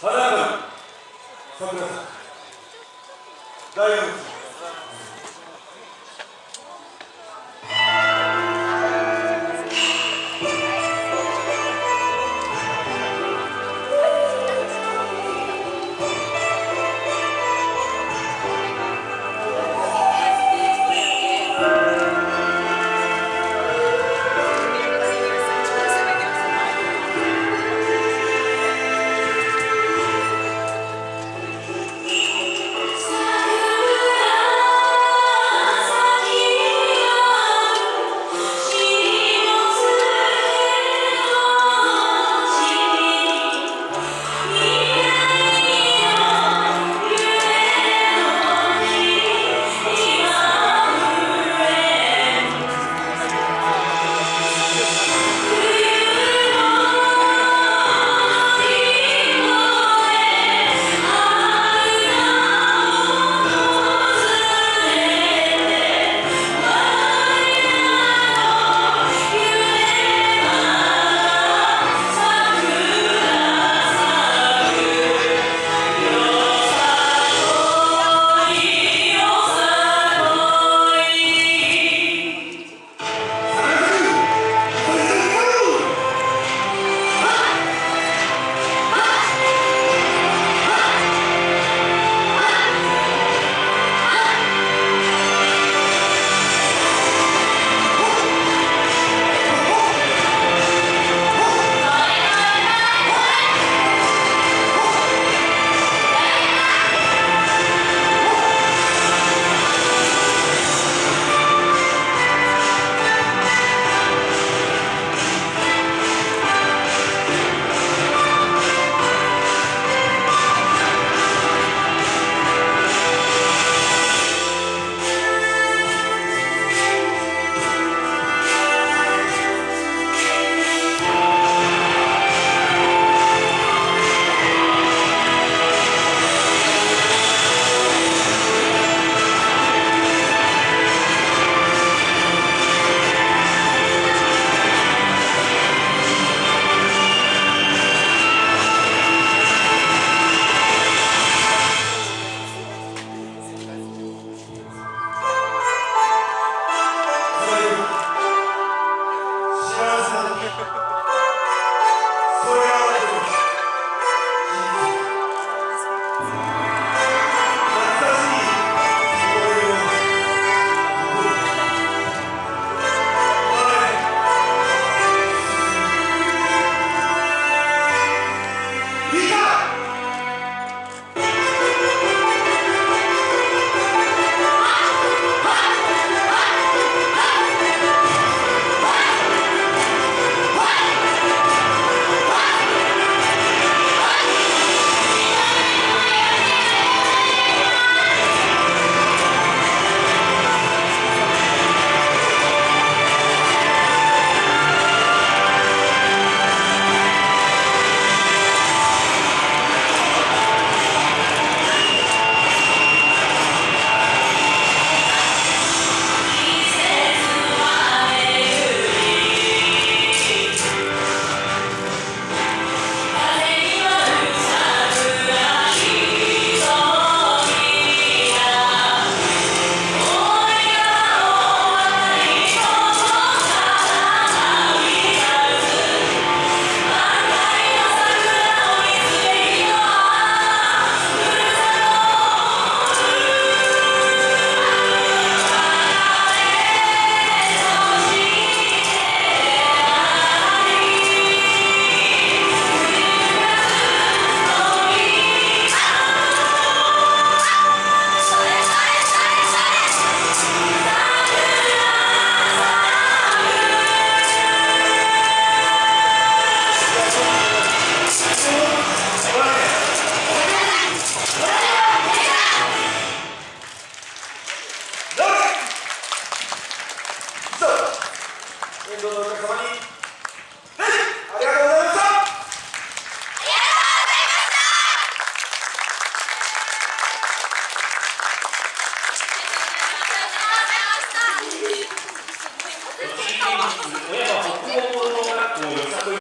花上桜さん第4 Angelo Nicolai.